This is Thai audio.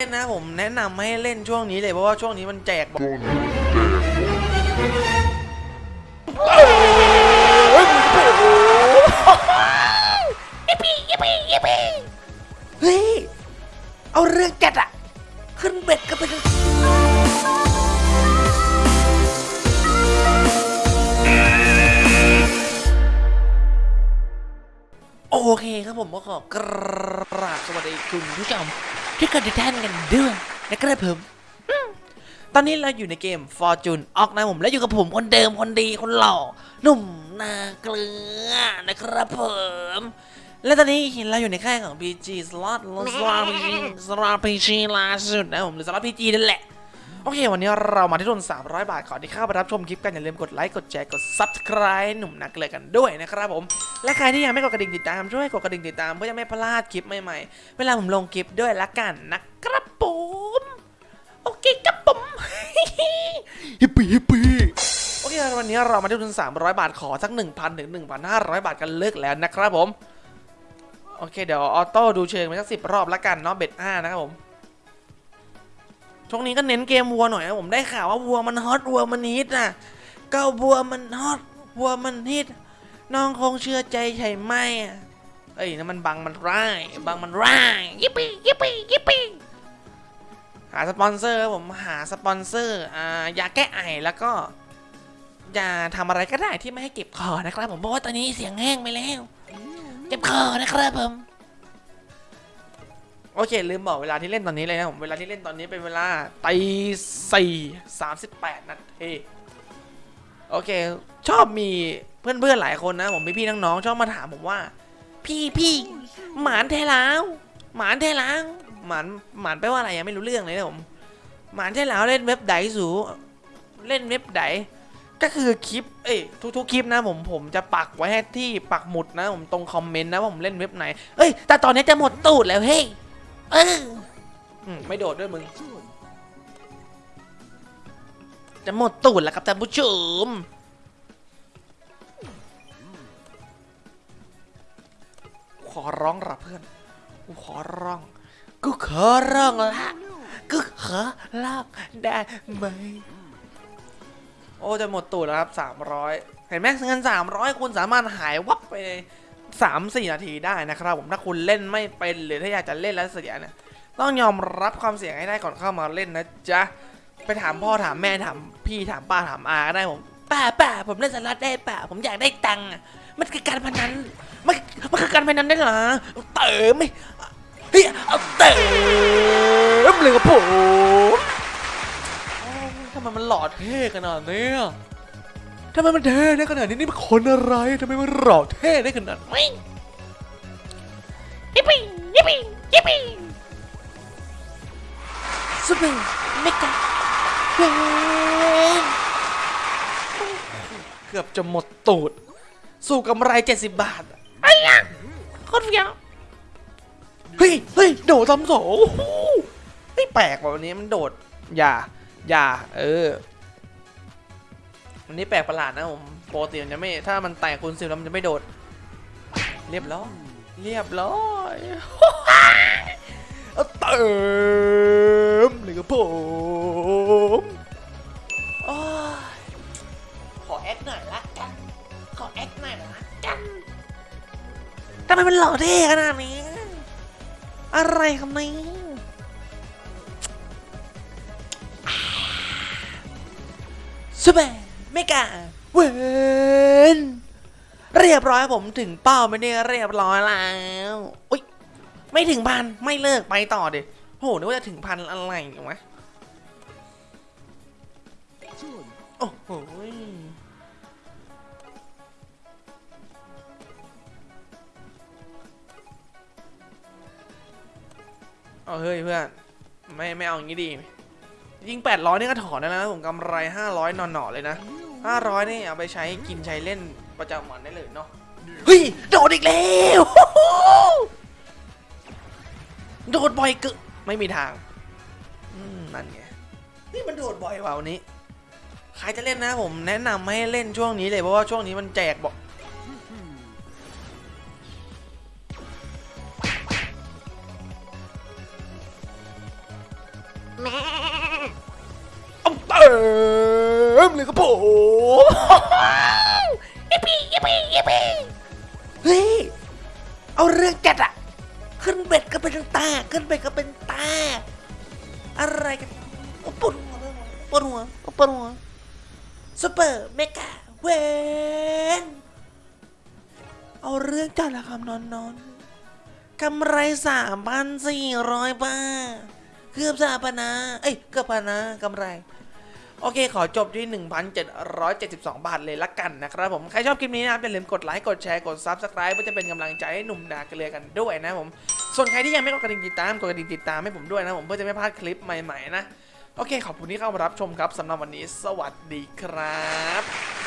เล่นนะผมแนะนำให้เล่นช่วงนี้เลยเพราะว่าช่วงนี้มันแจกบอกเฮ้ยเอาเรื่องจัดอะขึ้นเบ็ดกันไปเลยโอเคครับผมก็ขอกราบสวัสดีคุณผู้ชม ทุกคนทุกท่านกันด้วยนะครับผมอืมตอนนี้เราอยู่ในเกม Fortune ออกนะผมและอยู่กับผมคนเดิมคนดีคนหล่อหนุ่มนาเกลือนะครับผมและตอนนี้เราอยู่ในค่ายของ PG Slot Slot PG Slot PG ล่าสุดนะผมหรือ Slot PG นั่นแหละ โอเควันนี้เรามาที่ทุน300 บาทขอที่เข้าไปรับชมคลิปกัน อย่าลืมกดไลค์กดแชร์กด Subscribe หนุ่มนักเลยกันด้วยนะครับผม และใครที่ยังไม่กดกระดิ่งติดตามช่วยกดกระดิ่งติดตามเพื่อจะไม่พลาดคลิปใหม่ๆ เวลาผมลงคลิปด้วยละกันนะครับผมโอเคครับผม happy happy โอเควันนี้เรามาที่ทุน300 บาทขอสัก 1,000ถึง1,500 บาทกันเลิกแล้วนะครับผมโอเคเดี๋ยว auto ดูเชิงไปสักสิบรอบละกันเนาะ bet ห้านะครับผม ช่วงนี้ก็เน้นเกมวัวหน่อยนะผมได้ข่าวว่าวัวมันฮอตวัวมันฮิตนะก็วัวมันฮอตวัวมันฮิตน้องคงเชื่อใจใช่ไหมอะเอ้ยนั่นมันบังมันร้ายบังมันร้าย yippee yippee yippee หาสปอนเซอร์ครับผมหาสปอนเซอร์อ่ายาแก้ไอแล้วก็อย่าทำอะไรก็ได้ที่ไม่ให้เก็บคอนะครับ ผมเพราะว่าตอนนี้เสียงแห้งไปแล้วเจ็บคอนะครับผม โอเค ลืมบอกเวลาที่เล่นตอนนี้เลยนะผม เวลาที่เล่นตอนนี้เป็นเวลาตีสี่สามสิบแปดนาทีโอเค ชอบมีเพื่อนๆหลายคนนะ ผมพี่ๆน้องๆชอบมาถามผมว่า พี่พี่หมานเทลาวหมานเทลาวหมานหมานแปลว่าอะไรยังไม่รู้เรื่องเลยนะผมหมานเทลาวเล่นเว็บไหนสูเล่นเว็บไหนก็คือคลิป เอ้ยทุกๆคลิปนะผมผมจะปักไว้ให้ที่ปักหมุดนะ ผมตรงคอมเมนต์นะว่าผมเล่นเว็บไหน เอ้ยแต่ตอนนี้จะหมดตูดแล้วเฮ้ย เอออืไม่โดดด้วยมึง จะหมดตูดแล้วครับท่านผู้ชม ขอร้องรับเพื่อน กูขอร้อง กูขอร้องละ กูขอร้องได้ไหม โอ้ จะหมดตูดแล้วครับสามร้อย เห็นไหมเงินสามร้อยคุณสามารถหายวับไปใน 3 4 นาทีได้นะครับผมถ้าคุณเล่นไม่เป็นหรือถ้าอยากจะเล่นแล้วเสียเนี่ยต้องยอมรับความเสี่ยงให้ได้ก่อนเข้ามาเล่นนะจ๊ะไปถามพ่อถามแม่ถามพี่ถามป้าถามอาก็ได้ผมป้าป้าผมเล่นสลัดได้ป้าผมอยากได้ตังค์มันคือการพนันมันมันคือการพนันได้หรอเติมไหมเฮ้ยเอาเติมเลยกับผมทำไมมันหลอดเพ่กันอะเนี่ย ทำไมมันเท่ได้ขนาดนี้นี่มันคนอะไรทำไมมันหล่อเท่ได้ขนาดนี้ yippee yippee yippee super mega win เกือบจะหมดตูด สู่กำไร70บาทไอ้ยังโคตรเฟี้ยวเฮ้ยเฮ้ยโดดทำสองโอ้โหเฮ้ยแปลกว่ะวันนี้มันโดด อย่า อย่า เออ วันนี้แปลกประหลาดนะผมปกติมันจะไม่ถ้ามันแตกคูณสิบแล้วมันจะไม่โดด เรียบร้อยเรียบร้อยเอาเติมเลยครับผมโอ้ยขอแอคหน่อยละกัน ขอแอคหน่อยละกันทำไมมันหล่อเท่ขนาดนี้ อะไรครับนี่ซูเปอ ร์เมกาเวนเรียบร้อยผมถึงเป้าไม่ได้เรียบร้อยแล้วอุ้ยไม่ถึงพันไม่เลิกไปต่อเด็โหนึกว่าจะถึงพันอะไรอย่างวะโอ้โหเอาเฮ้ยเพื่อนไม่ไม่เอาอย่างนี้ดี ยิง 800 นี่ก็ถอนได้แล้วนะผมกำไร 500หน่อๆเลยนะ 500นี่เอาไปใช้กินใช้เล่นประจำวันได้เลยเนาะเฮ้ยโดดอีกแล้วโดดบ่อยเกึไม่มีทางอืมนั่นไงนี่มันโดดบ่อยว่ะวันนี้ใครจะเล่นนะผมแนะนำให้เล่นช่วงนี้เลยเพราะว่าช่วงนี้มันแจกบอกเอาเติ มเลยครับผม yippee yippee yippee เฮ้ย เอาเรื่องจัดอะขึ้น bet ก็เป็นตา ขึ้น bet ก็เป็นตา อะไรกันอ้ปวดหัวปวดหัวปวดหัว super mega win เอาเรื่องจัดละครับนอนนอนกำไรสามพันสี่ร้อยบาท เกือบสามพันนะ เอ้ย เกือบพันนะกำไร โอเค ขอจบที่ 1,772 บาทเลยละกันนะครับผม ใครชอบคลิปนี้นะครับอย่าลืมกดไลค์ กดแชร์ กด Subscribe เพื่อจะเป็นกำลังใจให้หนุ่มนาเกลือกันด้วยนะผม ส่วนใครที่ยังไม่กดกระดิ่งติดตาม กดกระดิ่งติดตามให้ผมด้วยนะผมเพื่อจะไม่พลาดคลิปใหม่ๆนะ โอเค ขอบคุณที่เข้ามารับชมครับสำหรับวันนี้ สวัสดีครับ